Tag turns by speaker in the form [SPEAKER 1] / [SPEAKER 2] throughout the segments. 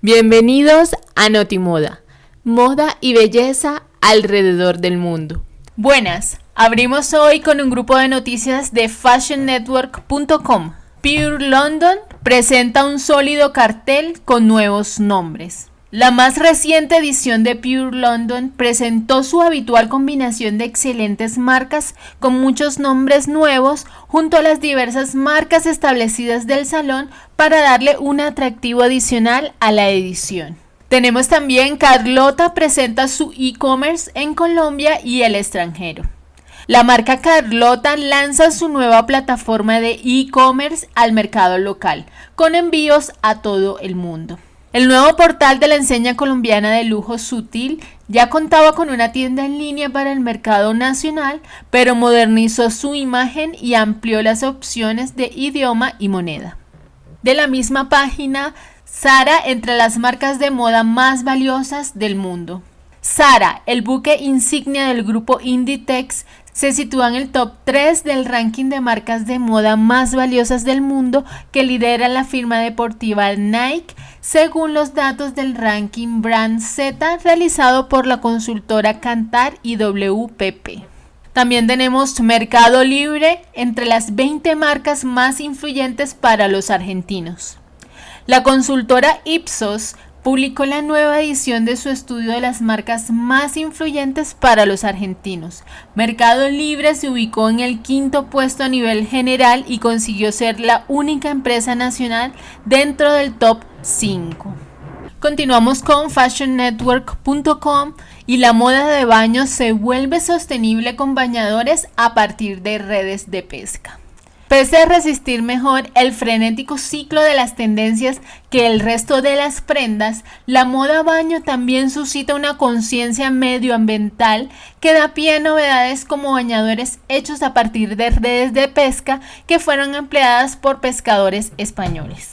[SPEAKER 1] Bienvenidos a Notimoda, moda y belleza alrededor del mundo.
[SPEAKER 2] Buenas, abrimos hoy con un grupo de noticias de fashionnetwork.com. Pure London presenta un sólido cartel con nuevos nombres. La más reciente edición de Pure London presentó su habitual combinación de excelentes marcas con muchos nombres nuevos junto a las diversas marcas establecidas del salón para darle un atractivo adicional a la edición. Tenemos también Carlota presenta su e-commerce en Colombia y el extranjero. La marca Carlota lanza su nueva plataforma de e-commerce al mercado local, con envíos a todo el mundo. El nuevo portal de la enseña colombiana de lujo Sutil ya contaba con una tienda en línea para el mercado nacional, pero modernizó su imagen y amplió las opciones de idioma y moneda. De la misma página, Sara entre las marcas de moda más valiosas del mundo. Sara, el buque insignia del grupo Inditex, se sitúa en el top 3 del ranking de marcas de moda más valiosas del mundo que lidera la firma deportiva Nike, según los datos del ranking Brand Z realizado por la consultora Cantar y WPP. También tenemos Mercado Libre entre las 20 marcas más influyentes para los argentinos. La consultora Ipsos publicó la nueva edición de su estudio de las marcas más influyentes para los argentinos. Mercado Libre se ubicó en el quinto puesto a nivel general y consiguió ser la única empresa nacional dentro del top 5. Continuamos con fashionnetwork.com y la moda de baño se vuelve sostenible con bañadores a partir de redes de pesca. Pese a resistir mejor el frenético ciclo de las tendencias que el resto de las prendas, la moda baño también suscita una conciencia medioambiental que da pie a novedades como bañadores hechos a partir de redes de pesca que fueron empleadas por pescadores españoles.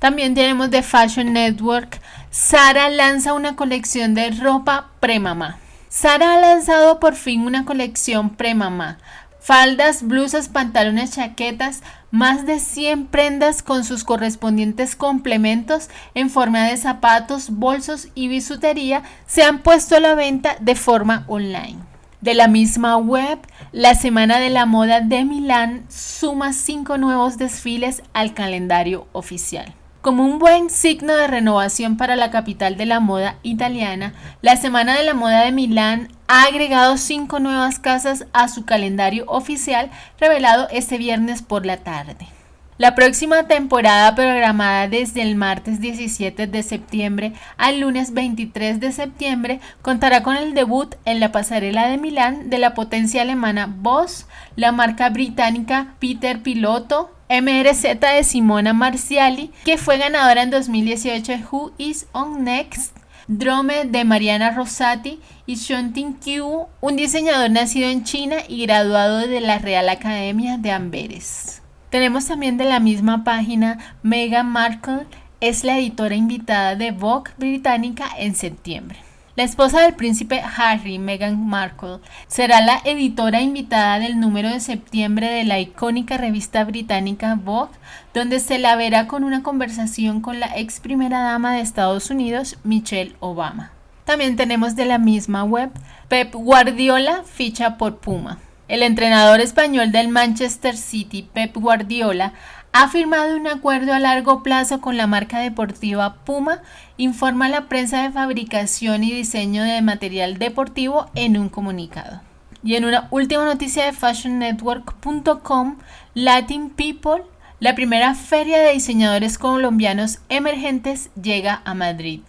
[SPEAKER 2] También tenemos de Fashion Network, Sara lanza una colección de ropa premamá. Sara ha lanzado por fin una colección premamá faldas, blusas, pantalones, chaquetas, más de 100 prendas con sus correspondientes complementos en forma de zapatos, bolsos y bisutería se han puesto a la venta de forma online. De la misma web, la Semana de la Moda de Milán suma cinco nuevos desfiles al calendario oficial. Como un buen signo de renovación para la capital de la moda italiana, la Semana de la Moda de Milán ha agregado cinco nuevas casas a su calendario oficial revelado este viernes por la tarde. La próxima temporada programada desde el martes 17 de septiembre al lunes 23 de septiembre contará con el debut en la pasarela de Milán de la potencia alemana Boss, la marca británica Peter Piloto, MRZ de Simona Marciali, que fue ganadora en 2018 de Who Is On Next, Drome de Mariana Rosati y Tin Qiu, un diseñador nacido en China y graduado de la Real Academia de Amberes. Tenemos también de la misma página Meghan Markle, es la editora invitada de Vogue británica en septiembre. La esposa del príncipe Harry, Meghan Markle, será la editora invitada del número de septiembre de la icónica revista británica Vogue, donde se la verá con una conversación con la ex primera dama de Estados Unidos, Michelle Obama. También tenemos de la misma web, Pep Guardiola ficha por Puma. El entrenador español del Manchester City, Pep Guardiola, ha firmado un acuerdo a largo plazo con la marca deportiva Puma, informa la prensa de fabricación y diseño de material deportivo en un comunicado. Y en una última noticia de fashionnetwork.com, Latin People, la primera feria de diseñadores colombianos emergentes, llega a Madrid.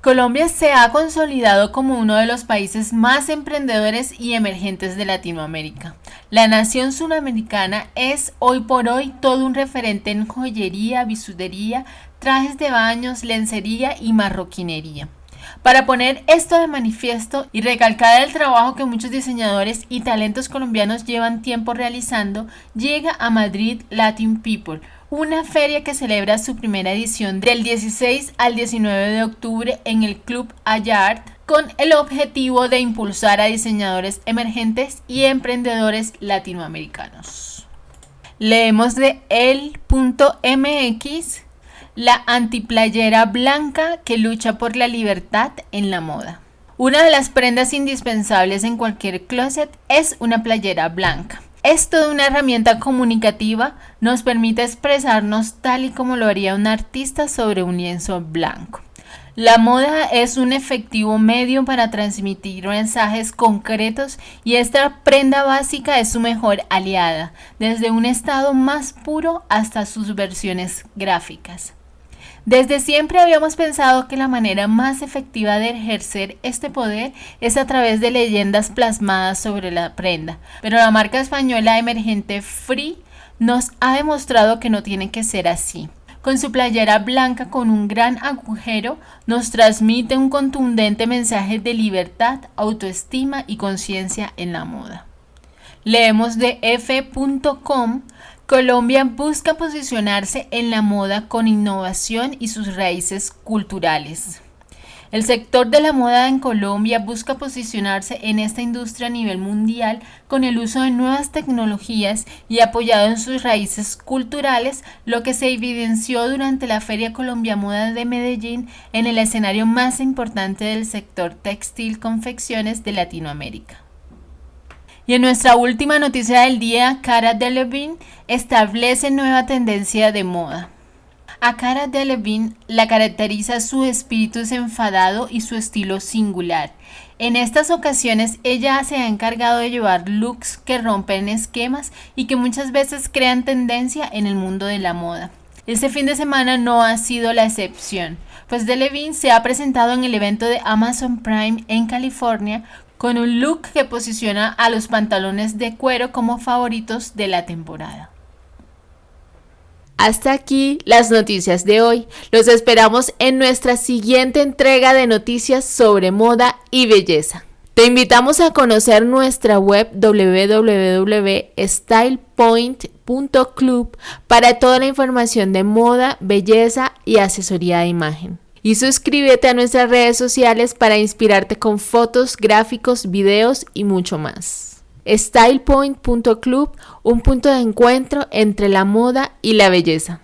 [SPEAKER 2] Colombia se ha consolidado como uno de los países más emprendedores y emergentes de Latinoamérica. La nación sudamericana es hoy por hoy todo un referente en joyería, bisutería, trajes de baños, lencería y marroquinería. Para poner esto de manifiesto y recalcar el trabajo que muchos diseñadores y talentos colombianos llevan tiempo realizando, llega a Madrid Latin People, una feria que celebra su primera edición del 16 al 19 de octubre en el Club Ayart con el objetivo de impulsar a diseñadores emergentes y emprendedores latinoamericanos. Leemos de el.mx la antiplayera blanca que lucha por la libertad en la moda. Una de las prendas indispensables en cualquier closet es una playera blanca. Es toda una herramienta comunicativa, nos permite expresarnos tal y como lo haría un artista sobre un lienzo blanco. La moda es un efectivo medio para transmitir mensajes concretos y esta prenda básica es su mejor aliada, desde un estado más puro hasta sus versiones gráficas. Desde siempre habíamos pensado que la manera más efectiva de ejercer este poder es a través de leyendas plasmadas sobre la prenda, pero la marca española emergente Free nos ha demostrado que no tiene que ser así. Con su playera blanca con un gran agujero, nos transmite un contundente mensaje de libertad, autoestima y conciencia en la moda. Leemos de f.com Colombia busca posicionarse en la moda con innovación y sus raíces culturales. El sector de la moda en Colombia busca posicionarse en esta industria a nivel mundial con el uso de nuevas tecnologías y apoyado en sus raíces culturales, lo que se evidenció durante la Feria Colombia Moda de Medellín en el escenario más importante del sector textil confecciones de Latinoamérica. Y en nuestra última noticia del día, Cara Delevingne establece nueva tendencia de moda. A Cara Delevingne la caracteriza su espíritu desenfadado y su estilo singular. En estas ocasiones ella se ha encargado de llevar looks que rompen esquemas y que muchas veces crean tendencia en el mundo de la moda. Este fin de semana no ha sido la excepción, pues Delevingne se ha presentado en el evento de Amazon Prime en California con un look que posiciona a los pantalones de cuero como favoritos de la temporada.
[SPEAKER 1] Hasta aquí las noticias de hoy. Los esperamos en nuestra siguiente entrega de noticias sobre moda y belleza. Te invitamos a conocer nuestra web www.stylepoint.club para toda la información de moda, belleza y asesoría de imagen y suscríbete a nuestras redes sociales para inspirarte con fotos, gráficos, videos y mucho más. StylePoint.club, un punto de encuentro entre la moda y la belleza.